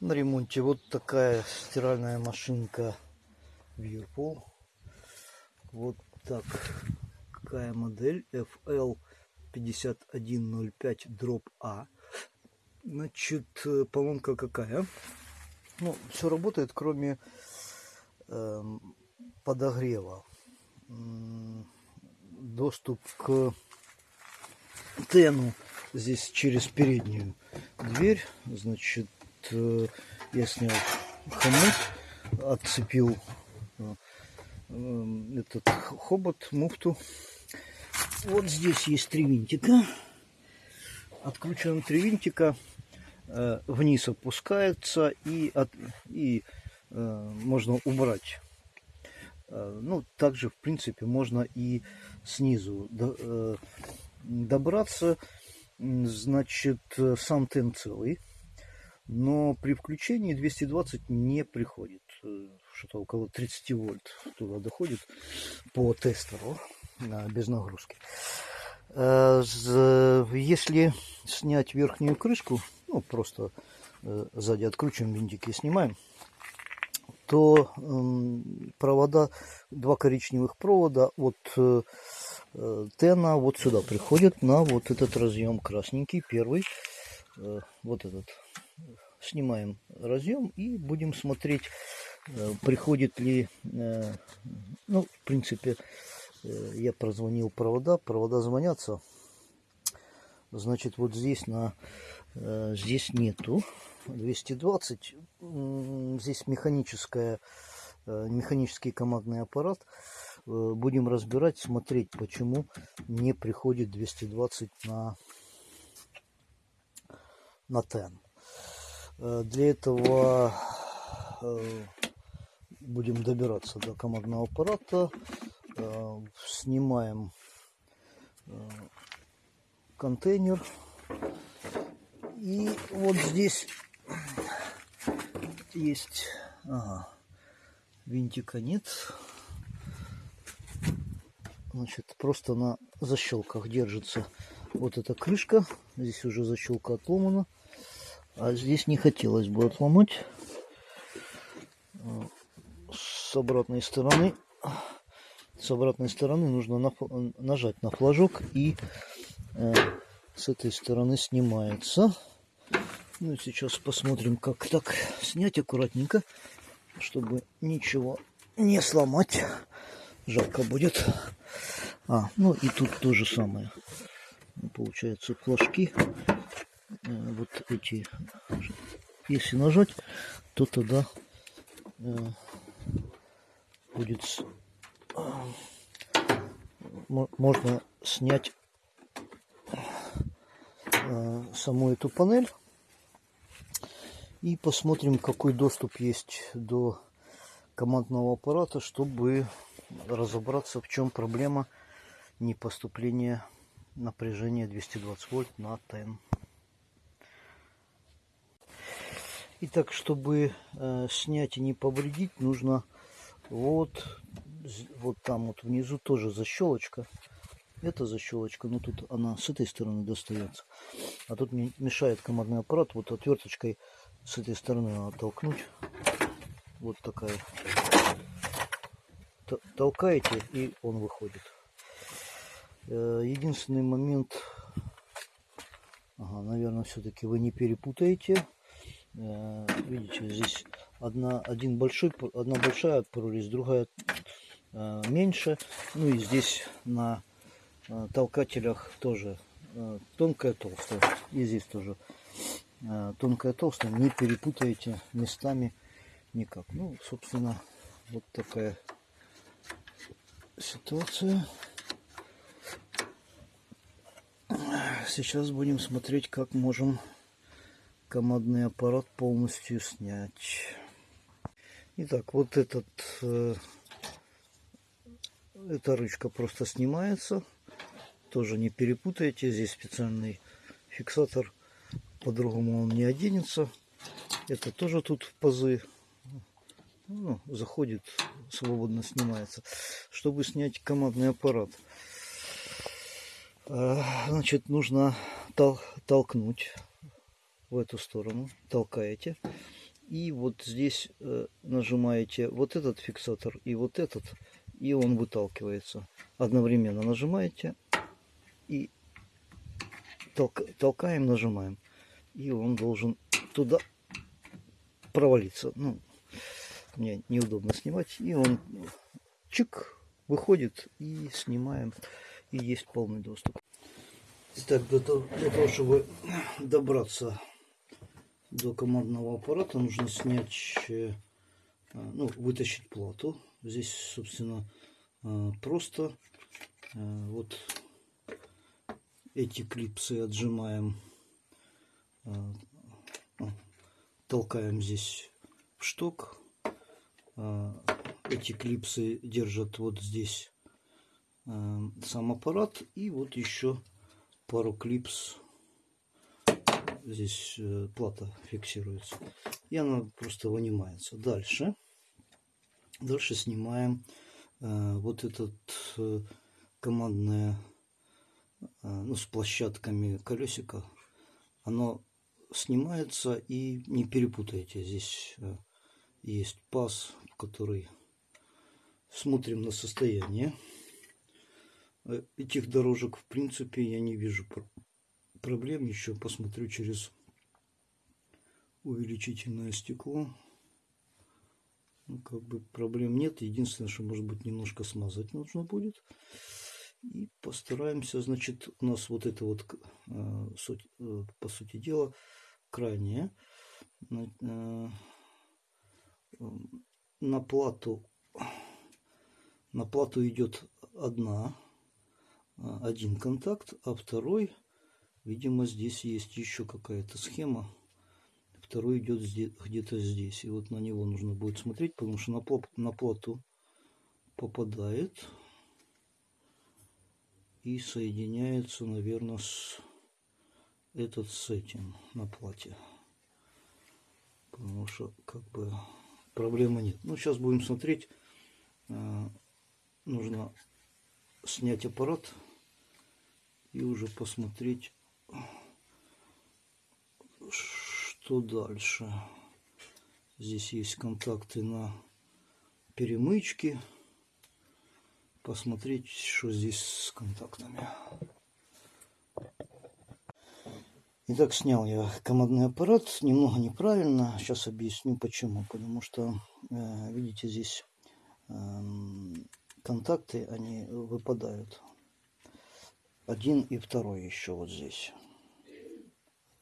На ремонте вот такая стиральная машинка Whirlpool. Вот так. Какая модель? FL 5105 дроп А. Значит, поломка какая? Ну, все работает, кроме э, подогрева. Доступ к тену здесь через переднюю дверь. Значит, я снял хомут, отцепил э, этот хобот, муфту. Вот здесь есть три винтика. Откручиваем три винтика, э, вниз опускается и, от, и можно убрать. Ну, также, в принципе, можно и снизу добраться. Значит, сам тен целый но при включении 220 не приходит. Э, что-то около 30 вольт туда доходит по тестеру без нагрузки. Э, если снять верхнюю крышку, ну просто э, сзади откручиваем винтики снимаем, то провода, два коричневых провода от тена вот сюда приходят на вот этот разъем красненький, первый, вот этот снимаем разъем и будем смотреть, э, приходит ли, э, ну, в принципе, э, я прозвонил провода, провода звонятся, значит, вот здесь на, здесь нету. 220, здесь механическая, механический командный аппарат, будем разбирать, смотреть, почему не приходит 220 на, на TEN. Э, для этого э, будем добираться до командного аппарата. Э, снимаем контейнер. И вот здесь есть... Ага, винтика нет. Значит, просто на защелках держится вот эта крышка. Здесь уже защелка отломана. А здесь не хотелось бы отломать. С обратной стороны с обратной стороны нужно на, нажать на флажок и э, с этой стороны снимается. Ну сейчас посмотрим, как так снять аккуратненько, чтобы ничего не сломать. Жалко будет. А, ну и тут то же самое. Получается флажки вот эти, если нажать, то тогда э, будет можно снять э, саму эту панель. И посмотрим какой доступ есть до командного аппарата чтобы разобраться в чем проблема не поступления напряжения 220 вольт на ТН Итак, чтобы э, снять и не повредить, нужно вот, вот там вот внизу тоже защелочка. Это защелочка, но тут она с этой стороны достается. А тут мне мешает командный аппарат. Вот отверточкой с этой стороны надо толкнуть. Вот такая. Толкаете, и он выходит. Э, единственный момент, ага, наверное, все-таки вы не перепутаете видите, здесь одна, один большой, одна большая прорезь, другая э, меньше. Ну и здесь на э, толкателях тоже тонкая, толстая. И здесь тоже тонкая, толстая. Не перепутайте местами никак. Ну, собственно, вот такая ситуация. Сейчас будем смотреть, как можем командный аппарат полностью снять. Итак, вот этот, э, эта ручка просто снимается. Тоже не перепутайте, здесь специальный фиксатор, по-другому он не оденется. Это тоже тут пазы. Ну, заходит, свободно снимается. Чтобы снять командный аппарат, э, значит, нужно тол толкнуть в эту сторону, толкаете. И вот здесь э, нажимаете вот этот фиксатор и вот этот, и он выталкивается. Одновременно нажимаете и толк, толкаем, нажимаем. И он должен туда провалиться. Ну, мне неудобно снимать. И он чик выходит и снимаем. И есть полный доступ. Итак, для того, для того чтобы добраться до командного аппарата, нужно снять, э, ну, вытащить плату. Здесь, собственно, э, просто э, вот эти клипсы отжимаем, толкаем здесь в шток. Эти клипсы держат вот здесь сам аппарат и вот еще пару клипс. Здесь э, плата фиксируется. И она просто вынимается. Дальше. Дальше снимаем э, вот этот э, командное, ну, с площадками колесика. Оно снимается и не перепутайте. Здесь есть паз, который смотрим на состояние. Этих дорожек, в принципе, я не вижу проблем. Еще посмотрю через увеличительное стекло. Ну, как бы проблем нет. Единственное, что, может быть, немножко смазать нужно будет. И постараемся, значит, у нас вот это вот, э, суть, э, по сути дела, крайнее. На, э, на плату на плату идет одна один контакт, а второй, видимо, здесь есть еще какая-то схема. Второй идет где-то здесь. И вот на него нужно будет смотреть, потому что на, на плату попадает и соединяется, наверное, с этот с этим на плате. Потому что как бы проблемы нет. Ну, сейчас будем смотреть. А, нужно снять аппарат и уже посмотреть, что дальше. Здесь есть контакты на перемычке. Посмотреть, что здесь с контактами. Итак, снял я командный аппарат. Немного неправильно. Сейчас объясню почему. Потому что, э, видите, здесь эм, контакты, они выпадают. Один и второй еще вот здесь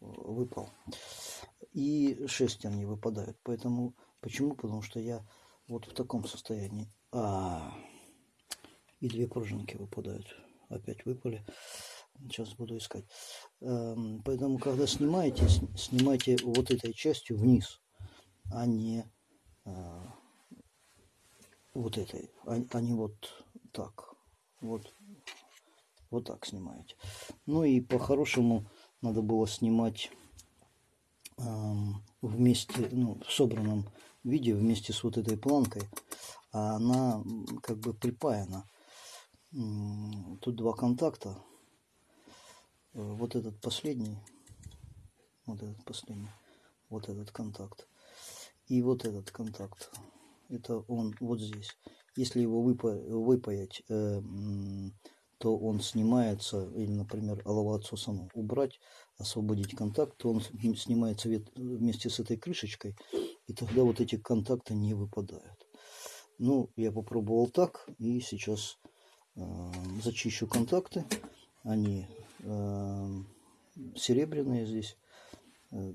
выпал. И шестерни выпадают. Поэтому, почему? Потому что я вот в таком состоянии. А, и две пружинки выпадают. Опять выпали. Сейчас буду искать. Эм, поэтому, когда снимаете, снимайте вот этой частью вниз, а не э, вот этой, а, а не вот так. Вот, вот так снимаете. Ну и по-хорошему надо было снимать эм, вместе, ну, в собранном виде вместе с вот этой планкой. А она как бы припаяна. Тут два контакта. Вот этот последний. Вот этот последний. Вот этот контакт. И вот этот контакт это он вот здесь. Если его выпа выпаять, э, то он снимается, или, например, саму убрать, освободить контакт, то он снимается вместе с этой крышечкой, и тогда вот эти контакты не выпадают. Ну, я попробовал так, и сейчас э, зачищу контакты. Они э, серебряные здесь. Э,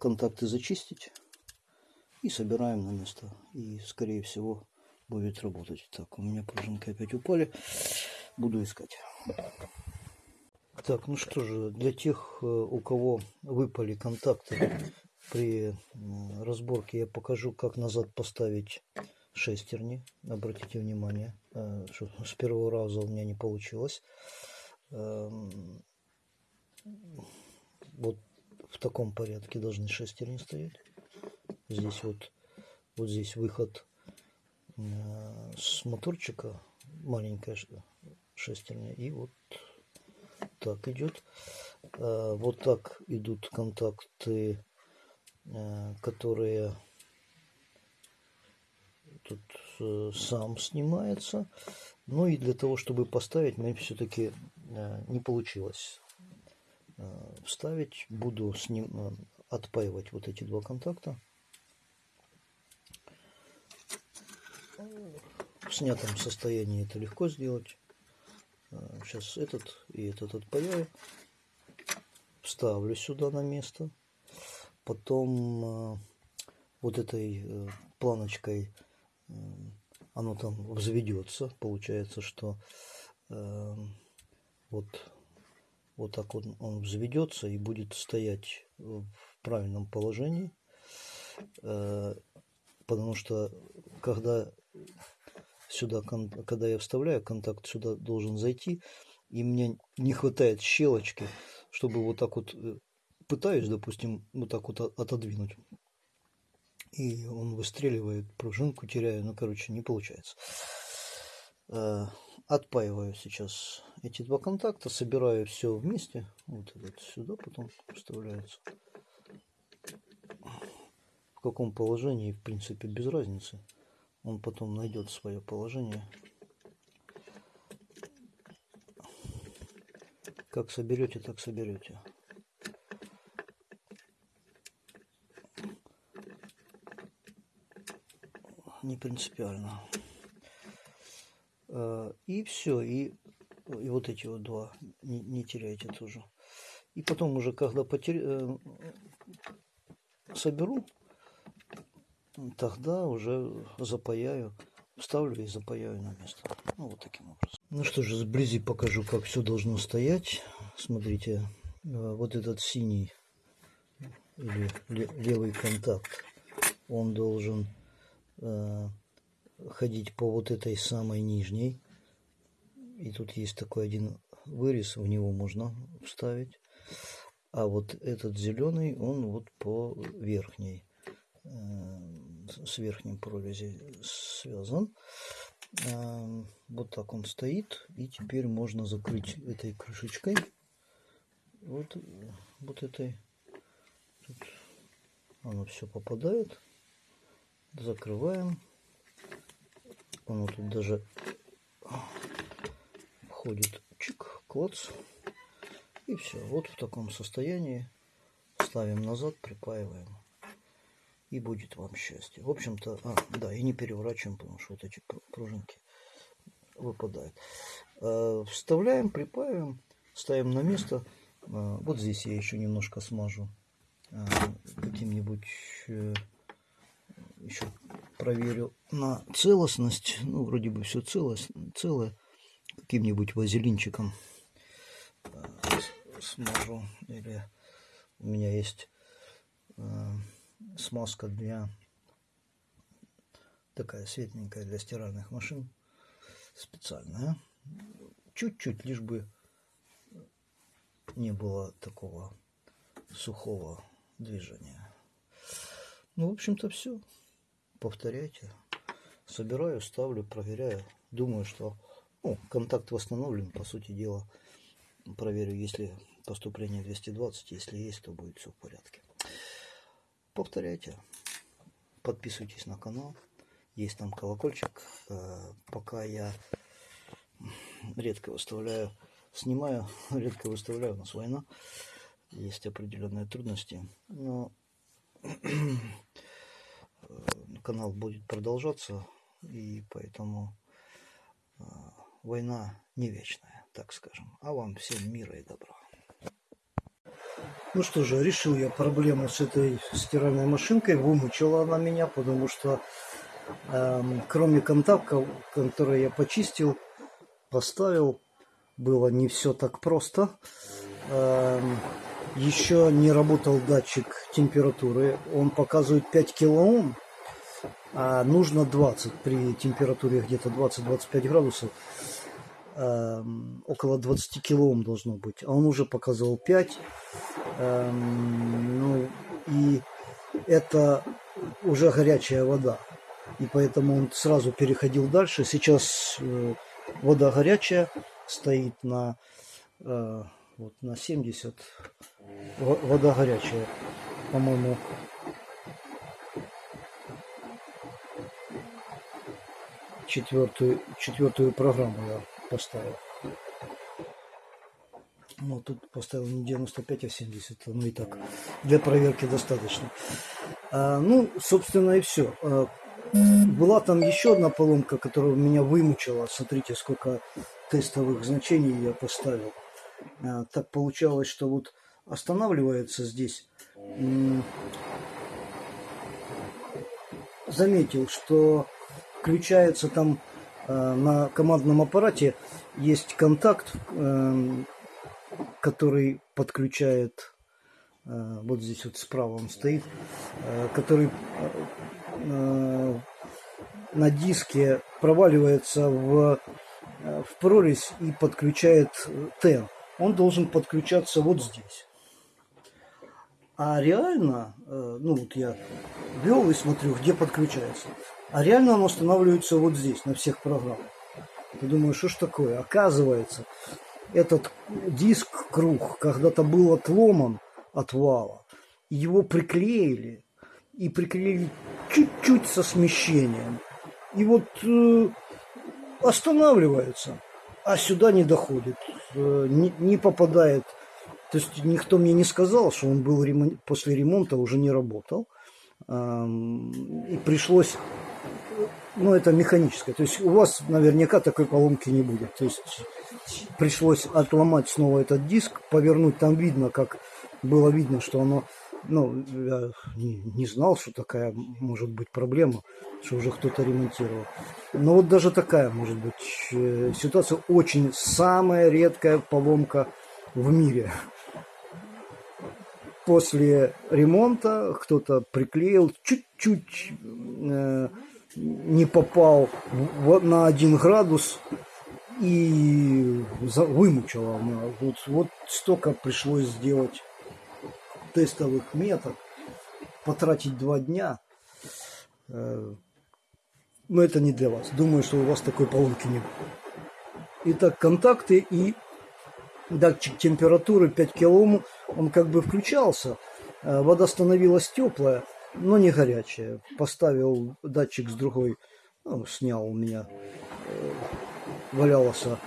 контакты зачистить и собираем на место. И, скорее всего, будет работать. Так, у меня пружинки опять упали. Буду искать. Так, ну что же, для тех, э, у кого выпали контакты при разборке, я покажу, как назад поставить шестерни. Обратите внимание, э, что с первого раза у меня не получилось. Эм, вот в таком порядке должны шестерни стоять. Здесь вот, вот здесь выход с моторчика, маленькая шестерня, и вот так идет. Э, вот так идут контакты э, которые тут э, сам снимается. Ну и для того, чтобы поставить, мне все-таки не получилось вставить. Буду с ним отпаивать вот эти два контакта. В снятом состоянии это легко сделать. Сейчас этот и этот отпаяю. Вставлю сюда на место. Потом вот этой планочкой оно там взведется. Получается, что вот, вот так он, он взведется и будет стоять в правильном положении. Потому что когда сюда, когда я вставляю, контакт сюда должен зайти, и мне не хватает щелочки, чтобы вот так вот э, пытаюсь, допустим, вот так вот отодвинуть. И он выстреливает, пружинку теряю, ну, короче, не получается. Э, отпаиваю сейчас эти два контакта, собираю все вместе. Вот этот сюда потом вставляется. В каком положении, в принципе, без разницы он потом найдет свое положение. Как соберете, так соберете. Не принципиально. А, и все, и, и вот эти вот два не, не теряйте тоже. И потом уже, когда потеря... Э, соберу, тогда уже запаяю, ставлю и запаяю на место. Ну, вот таким образом. Ну что же, сблизи покажу, как все должно стоять. Смотрите, э, вот этот синий или левый контакт, он должен э, ходить по вот этой самой нижней. И тут есть такой один вырез, в него можно вставить. А вот этот зеленый, он вот по верхней. Э, с верхним прорези связан. Эм, вот так он стоит. И теперь можно закрыть этой крышечкой. Вот, вот этой. Тут оно все попадает. Закрываем. Оно тут даже входит чик, клац. И все. Вот в таком состоянии. Ставим назад, припаиваем и будет вам счастье. В общем-то, а, да, и не переворачиваем, потому что вот эти пружинки выпадают. А, вставляем, припаиваем, ставим на место. А, вот здесь я еще немножко смажу а, каким-нибудь э, еще проверю на целостность. Ну, вроде бы все целое, целое. Каким-нибудь вазелинчиком смажу. Или у меня есть смазка для такая светленькая для стиральных машин специальная. Чуть-чуть лишь бы не было такого сухого движения. Ну в общем-то все повторяйте. Собираю ставлю проверяю. Думаю что ну, контакт восстановлен по сути дела. Проверю если поступление 220 если есть то будет все в порядке повторяйте. Подписывайтесь на канал. Есть там колокольчик. Э, пока я редко выставляю, снимаю, редко выставляю, у нас война. Есть определенные трудности. Но канал будет продолжаться. И поэтому э, война не вечная, так скажем. А вам всем мира и добра. Ну что же, решил я проблему с этой стиральной машинкой. Вымучила она меня, потому что э, кроме контактов, которые я почистил, поставил, было не все так просто. Э, еще не работал датчик температуры. Он показывает 5 килоом, а нужно 20 при температуре где-то 20-25 градусов. Эм, около 20 килоом должно быть, а он уже показывал 5. Эм, ну, и это уже горячая вода. И поэтому он сразу переходил дальше. Сейчас э, вода горячая, стоит на, э, вот, на 70. Вода горячая, по-моему, четвертую, четвертую программу я поставил. Ну, тут поставил не 95, а 70. Ну и так, для проверки достаточно. А, ну, собственно, и все. А, была там еще одна поломка, которая меня вымучила. Смотрите, сколько тестовых значений я поставил. А, так получалось, что вот останавливается здесь. Заметил, что включается там на командном аппарате есть контакт, эм, который подключает, а, вот здесь вот справа он стоит, который на диске проваливается в, в прорезь и подключает ТЭН он должен подключаться вот здесь. А реально, э, ну вот я ввел и смотрю, где подключается. А реально он устанавливается вот здесь, на всех программах. Я думаю, что ж такое? Оказывается, этот диск круг когда-то был отломан от вала. Его приклеили. И приклеили чуть-чуть со смещением. И вот э, останавливается а сюда не доходит, э, не, не попадает. То есть никто мне не сказал, что он был ремон... после ремонта уже не работал. И пришлось, ну это механическое. То есть у вас наверняка такой поломки не будет. То есть пришлось отломать снова этот диск, повернуть. Там видно, как было видно, что оно ну, я не, не знал, что такая может быть проблема, что уже кто-то ремонтировал. Но вот даже такая может быть э, ситуация очень самая редкая поломка в мире. После ремонта кто-то приклеил, чуть-чуть э, не попал на один градус и вымучила. Вот, вот столько пришлось сделать тестовых метод, потратить два дня, э, но это не для вас. Думаю, что у вас такой поломки не будет. Итак, контакты и датчик температуры 5 килоом, он как бы включался, э, вода становилась теплая, но не горячая. Поставил датчик с другой, ну, снял у меня, э, валялся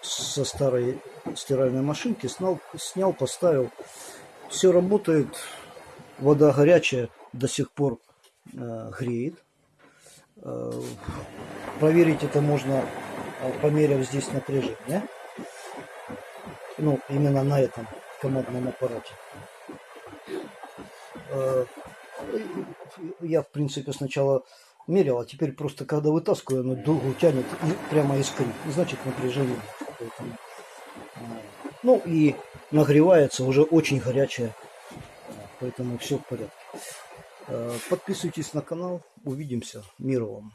со старой стиральной машинки, снял, снял, поставил. Все работает, вода горячая, до сих пор э, греет. Э, проверить это можно, э, померив здесь напряжение. Ну, именно на этом командном аппарате. Э, я, в принципе, сначала мерил, а теперь просто, когда вытаскиваю, оно долго тянет и прямо искрит. Значит, напряжение. Ну и нагревается уже очень горячая, поэтому все в порядке. Э, подписывайтесь на канал, увидимся, мира вам.